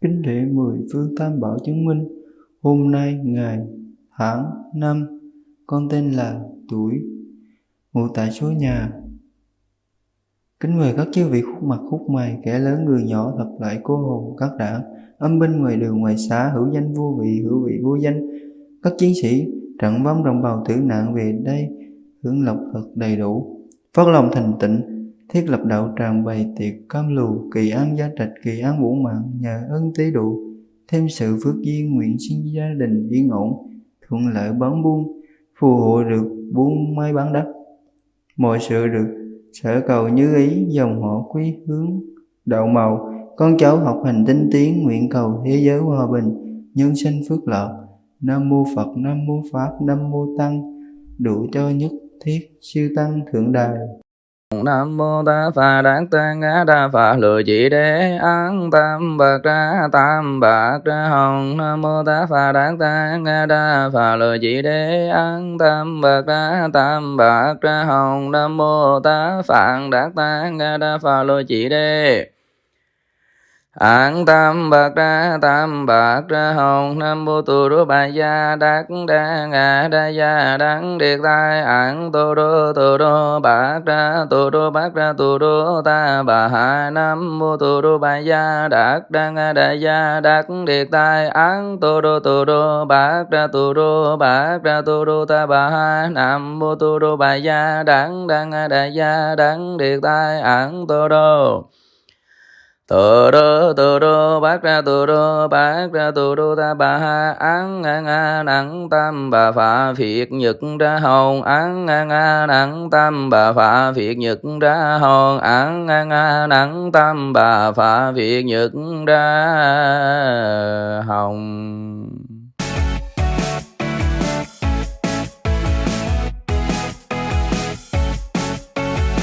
Kính lễ mười phương tam bảo chứng minh, hôm nay ngày, tháng, năm, con tên là tuổi, ngụ tại số nhà. Kính mời các chư vị khúc mặt khúc mày, kẻ lớn người nhỏ thật lại cô hồn các đảng, âm binh ngoài đường ngoài xã hữu danh vô vị hữu vị vô danh, các chiến sĩ trận vong đồng bào tử nạn về đây hưởng lộc thật đầy đủ, phát lòng thành tịnh thiết lập đạo tràng bày tiệc cam lù kỳ an gia trạch, kỳ an vũ mạng, nhờ ân tế độ, thêm sự phước duyên nguyện xin gia đình yên ổn, thuận lợi bán buôn phù hộ được buôn may bán đất mọi sự được sở cầu như ý, dòng họ quý hướng, đạo màu. Con cháu học hành tinh tiến, nguyện cầu thế giới hòa bình, nhân sinh phước lợi nam mô phật, nam mô pháp, nam mô tăng, đủ cho nhất thiết siêu tăng thượng đài nam mô ta phà đát tăng á đa phà Lười chỉ đế án tam bạc ra tam bạc ra hồng. Nam mô ta phà đát tăng á đa phà Lười chỉ đế án tam bạc ra tam bạc ra hồng. Nam mô ta phạn đát tăng á đa phà Lười chỉ đế An tam bạc ra tam bạc ra hồng, nam mô tu rô bà gia đắc đa ngã đa gia đắng điệt tai an tu rô tu rô bạc ra tu rô bạc ra tu rô ta bà hạ nam mô tu rô bà gia đắc đa ngã đa gia đắc điệt tai an tu rô tu rô bạc ra tu rô bạc ra tu rô ta bà hạ nam mô tu rô bà gia đắng đa ngã đa gia đắng điệt tai an tu rô tu đô tu đô bát ra tu đô bát ra tu đô ta bà ha án nga nga nặng tam, bà phạ phiệt nhật ra hồn án nga nga nặng tam, bà phạ phiệt nhật ra hồn án nga nga nặng tam, bà phạ phiệt nhật ra hồng.